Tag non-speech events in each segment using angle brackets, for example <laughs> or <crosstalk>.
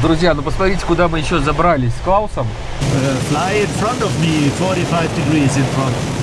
Друзья, ну посмотрите, куда мы еще забрались с Клаусом. Uh, fly in front of me, 45 degrees in front.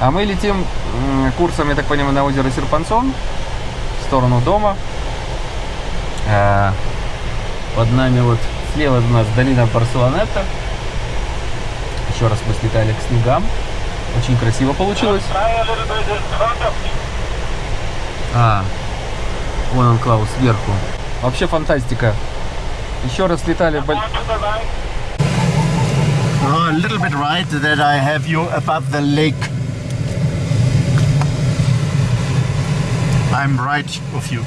А мы летим курсом, я так понимаю, на озеро Серпансон в сторону дома. А, под нами вот слева у нас долина Барселонета. Еще раз мы слетали к снегам. Очень красиво получилось. А, вон он, Клаус, сверху. Вообще фантастика. Еще раз летали... a little bit right that I have you above the lake. I'm right of you.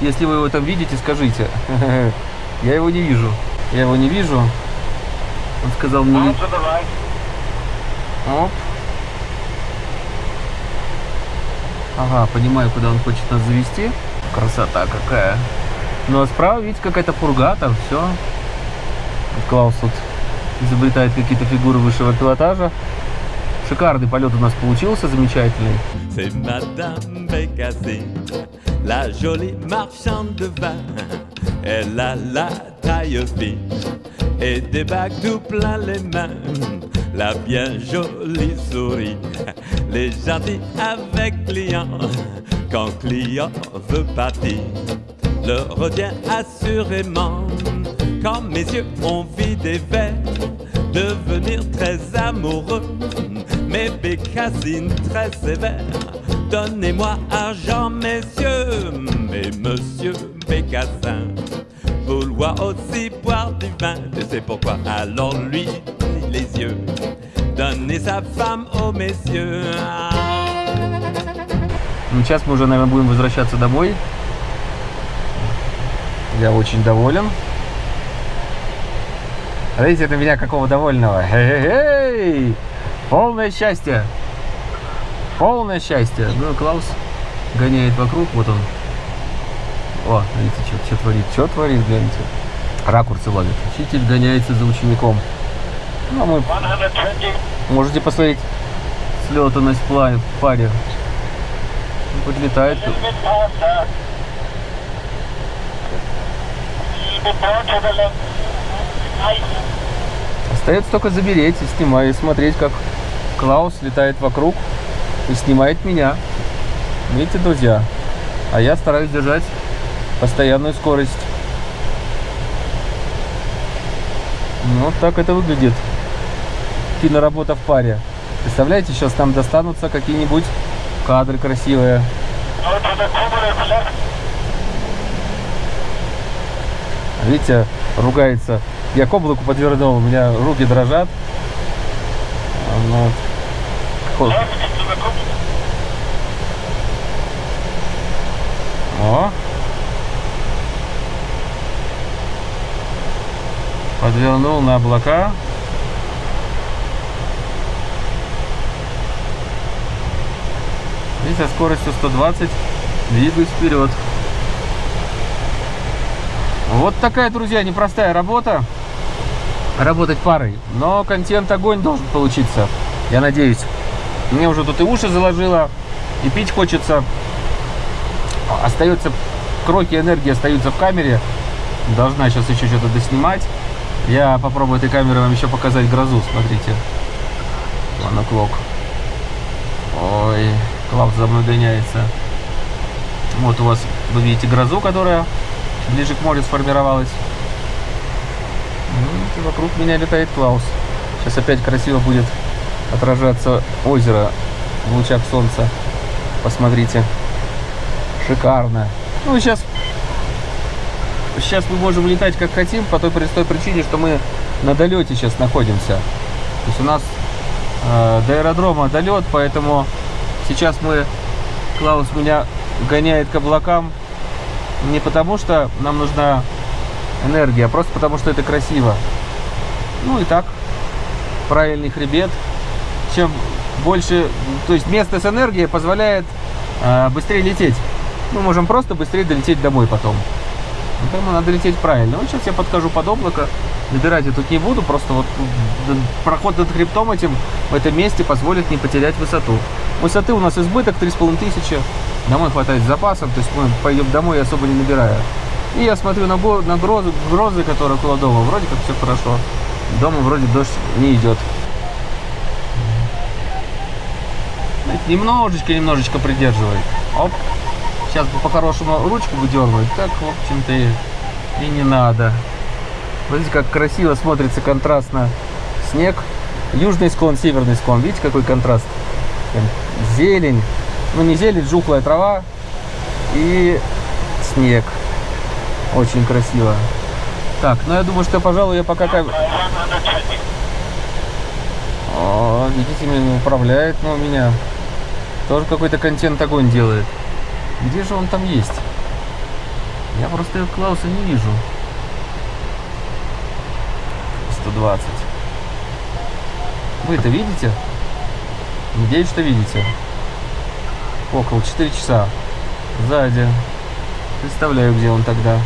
Если вы его там видите, скажите. <laughs> Я его не вижу. Я его не вижу. Он сказал мне... Оп. Ага, понимаю, куда он хочет нас завести. Красота какая. Ну а справа, видите, какая-то пурга, там все. Клаус тут изобретает какие-то фигуры высшего пилотажа. Шикарный полет у нас получился, замечательный. C'est Madame Bécassé, la jolie marchande de vin. Elle a la taille fine et des bagues tout plein les mains. La bien jolie souris, les gentils avec client. Quand client veut partir, le retient assurément. Quand mes yeux ont vidé verres, devenir très amoureux. Mais Bécassine très sévère, donnez-moi argent, messieurs. Mais monsieur Bécassin, vouloir aussi boire du vin, je sais pourquoi, alors lui, les yeux, donnez sa femme aux messieurs. Ah. Ну, сейчас мы уже, наверное, будем возвращаться домой. Я очень доволен. Видите, это меня какого довольного. Хе-хе-хей! Полное счастье! Полное счастье! Ну, Клаус гоняет вокруг, вот он. О, видите, что, что творит? Что творит, гляньте. Ракурсы ловит. Учитель гоняется за учеником. Ну, а мы... Можете посмотреть слетанность в пла- в паре. Подлетает. Остается только замереть и снимать, и смотреть, как Клаус летает вокруг и снимает меня. Видите, друзья? А я стараюсь держать постоянную скорость. Ну, Вот так это выглядит. Киноработа в паре. Представляете, сейчас нам достанутся какие-нибудь кадры красивые. Видите, ругается. Я к облаку подвернул, у меня руки дрожат. А, Хо- О. Подвернул на облака. И со скоростью 120 двигаюсь вперед. Вот такая, друзья, непростая работа. Работать парой. Но контент огонь должен получиться. Я надеюсь. Мне уже тут и уши заложило, и пить хочется. Остается, кроки энергии остаются в камере. Должна сейчас еще что-то доснимать. Я попробую этой камерой вам еще показать грозу. Смотрите. One o'clock. Ой, Клаус за мной гоняется. Вот у вас, вы видите грозу, которая ближе к морю сформировалась. Ну, вокруг меня летает Клаус. Сейчас опять красиво будет отражаться озеро в лучах солнца. Посмотрите. Шикарно. Ну, сейчас, сейчас мы можем летать как хотим, по той простой причине, что мы на долете сейчас находимся. То есть у нас э, до аэродрома долет, поэтому сейчас мы, Клаус меня гоняет к облакам не потому, что нам нужна энергия, а просто потому, что это красиво. Ну и так, правильный хребет, чем больше, то есть место с энергией позволяет э, быстрее лететь. Мы можем просто быстрее долететь домой потом. Поэтому надо лететь правильно. Вот сейчас я подхожу под облако, набирать я тут не буду, просто вот проход над хребтом этим в этом месте позволит не потерять высоту. Высоты у нас избыток 3,5 тысячи, домой хватает с запасом, то есть мы пойдем домой особо не набирая. И я смотрю на, на грозы, грозы, которые около вроде как все хорошо. Дома вроде дождь не идет. Немножечко, немножечко придерживает. Оп. Сейчас по-хорошему ручку бы дернуть. Так, в общем-то, и, и не надо. Смотрите, как красиво смотрится контрастно снег. Южный склон, северный склон. Видите, какой контраст? Зелень. Ну, не зелень, жухлая трава. И снег. Очень красиво. Так, ну я думаю, что, пожалуй, я пока... О, видите, меня управляет, но у меня тоже какой-то контент огонь делает. Где же он там есть? Я просто Клауса не вижу. 120. Вы это видите? Надеюсь, что видите. Около 4 часа. Сзади. Представляю, где он тогда.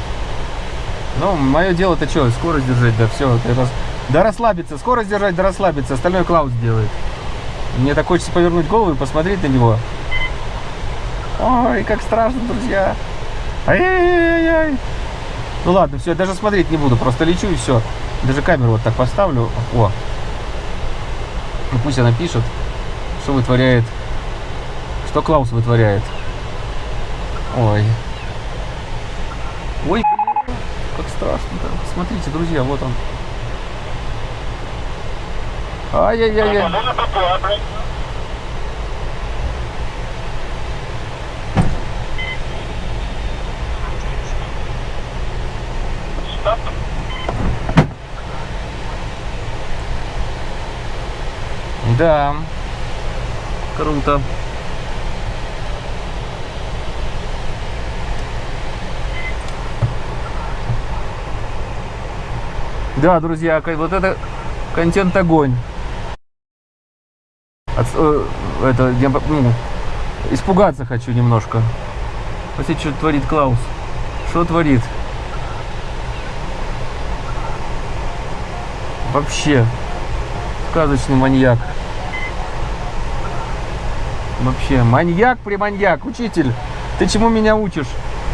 Ну, мое дело-то что, скорость держать, да все. Да расслабиться, скорость держать, да расслабиться. Остальное Клаус делает. Мне так хочется повернуть голову и посмотреть на него. Ой, как страшно, друзья. Ай-яй-яй-яй. Ну ладно, все, даже смотреть не буду, просто лечу и все. Даже камеру вот так поставлю. О. Ну пусть она пишет, что вытворяет. Что Клаус вытворяет. Ой. Ой, как страшно-то. Смотрите, друзья, вот он. Ай-яй-яй-яй. Да. Круто. Да, друзья, вот это контент огонь. От- э, это, я, ну, испугаться хочу немножко. Посмотрите, что творит Клаус. Что творит? Вообще. Сказочный маньяк. Вообще, маньяк при маньяк. Учитель, ты чему меня учишь?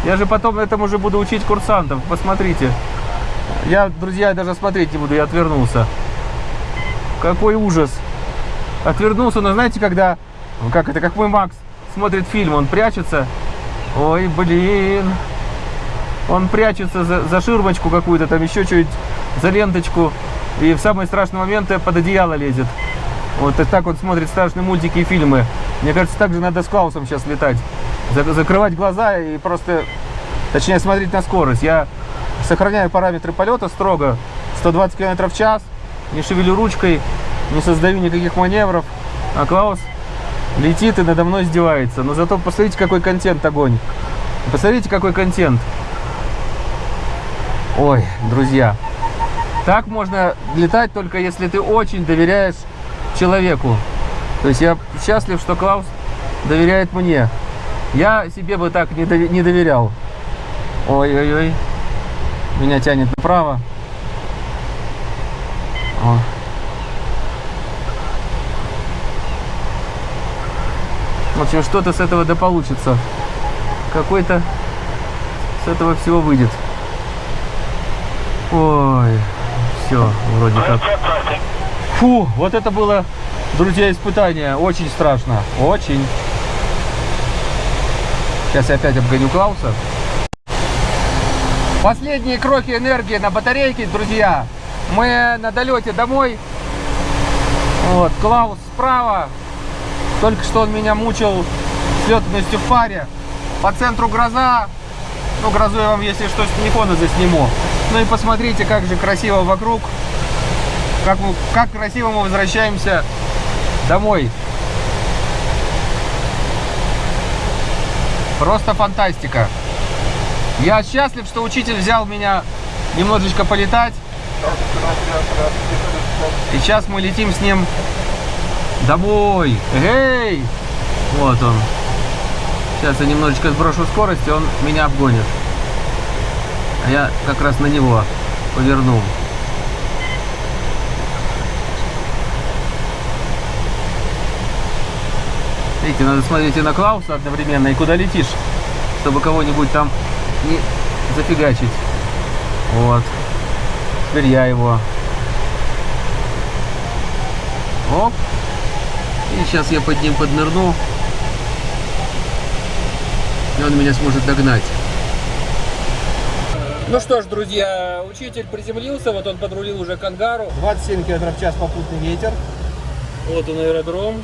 Я же потом этому же буду учить курсантов. Посмотрите. Я, друзья, даже смотреть не буду, я отвернулся. Какой ужас. Отвернулся, но знаете, когда, ну, как это, как мой Макс смотрит фильм, он прячется. Ой, блин. Он прячется за, за ширмочку какую-то, там еще чуть за ленточку. И в самые страшные моменты под одеяло лезет. Вот и так он смотрит страшные мультики и фильмы. Мне кажется, так же надо с Клаусом сейчас летать. За- закрывать глаза и просто, точнее, смотреть на скорость. Я сохраняю параметры полета строго. 120 км в час. Не шевелю ручкой, не создаю никаких маневров. А Клаус летит и надо мной издевается. Но зато посмотрите, какой контент огонь. Посмотрите, какой контент. Ой, друзья. Так можно летать только если ты очень доверяешь человеку. То есть я счастлив, что Клаус доверяет мне. Я себе бы так не, доверял. Ой-ой-ой. Меня тянет направо. О. общем, что-то с этого да получится. Какой-то с этого всего выйдет. Ой, все, вроде как. Фу, вот это было, друзья, испытание. Очень страшно. Очень. Сейчас я опять обгоню Клауса. Последние кроки энергии на батарейке, друзья. Мы на долете домой. Вот, Клаус справа. Только что он меня мучил с летностью в паре. По центру гроза. Ну, грозу я вам, если что, с телефона засниму. Ну и посмотрите, как же красиво вокруг. Как, как красиво мы возвращаемся домой. Просто фантастика. Я счастлив, что учитель взял меня немножечко полетать. И сейчас мы летим с ним Домой! Эй! Вот он. Сейчас я немножечко сброшу скорость, и он меня обгонит. А я как раз на него повернул. Видите, надо смотреть и на Клауса одновременно, и куда летишь, чтобы кого-нибудь там не зафигачить. Вот. Теперь я его. Оп. И сейчас я под ним поднырну. И он меня сможет догнать. Ну что ж, друзья, учитель приземлился, вот он подрулил уже к ангару. 27 км в час попутный ветер. Вот он аэродром.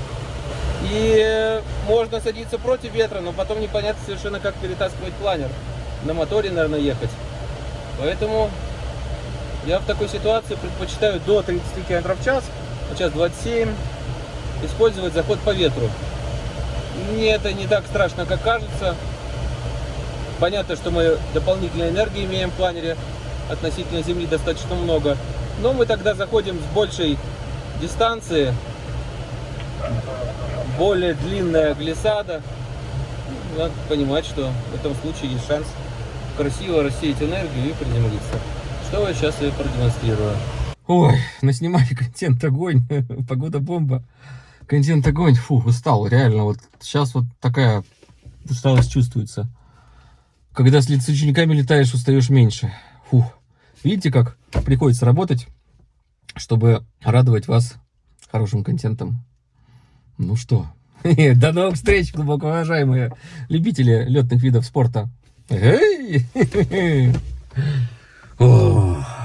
И можно садиться против ветра, но потом непонятно совершенно, как перетаскивать планер. На моторе, наверное, ехать. Поэтому я в такой ситуации предпочитаю до 30 км в час, сейчас 27, использовать заход по ветру. Мне это не так страшно, как кажется. Понятно, что мы дополнительной энергии имеем в планере, относительно Земли достаточно много. Но мы тогда заходим с большей дистанции, более длинная глиссада. Надо понимать, что в этом случае есть шанс красиво рассеять энергию и приземлиться. Что я сейчас и продемонстрирую. Ой, наснимали контент огонь, <laughs> погода бомба. Контент огонь, фу, устал, реально. Вот сейчас вот такая усталость чувствуется. Когда с учениками летаешь, устаешь меньше. Фух. Видите, как приходится работать, чтобы радовать вас хорошим контентом. Ну что, <laughs> до новых встреч, глубоко уважаемые любители летных видов спорта. Эй! <laughs>